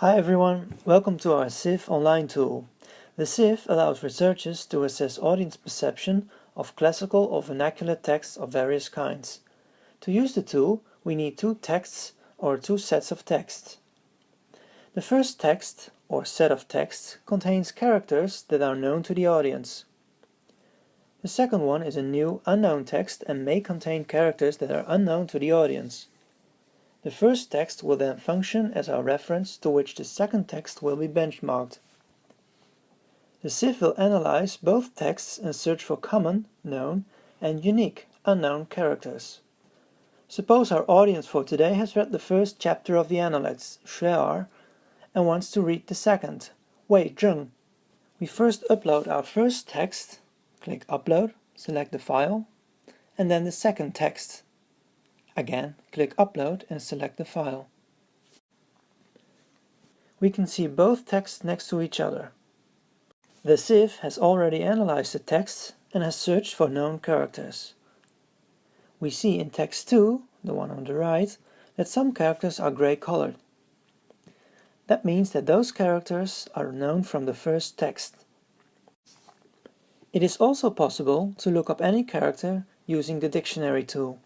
Hi everyone, welcome to our SIF online tool. The SIF allows researchers to assess audience perception of classical or vernacular texts of various kinds. To use the tool, we need two texts or two sets of texts. The first text, or set of texts, contains characters that are known to the audience. The second one is a new unknown text and may contain characters that are unknown to the audience. The first text will then function as our reference to which the second text will be benchmarked. The SIF will analyze both texts and search for common, known, and unique, unknown characters. Suppose our audience for today has read the first chapter of the Analects, Shuar, and wants to read the second, Wei Zheng. We first upload our first text, click Upload, select the file, and then the second text, Again, click Upload and select the file. We can see both texts next to each other. The SIF has already analyzed the texts and has searched for known characters. We see in text 2, the one on the right, that some characters are gray colored. That means that those characters are known from the first text. It is also possible to look up any character using the dictionary tool.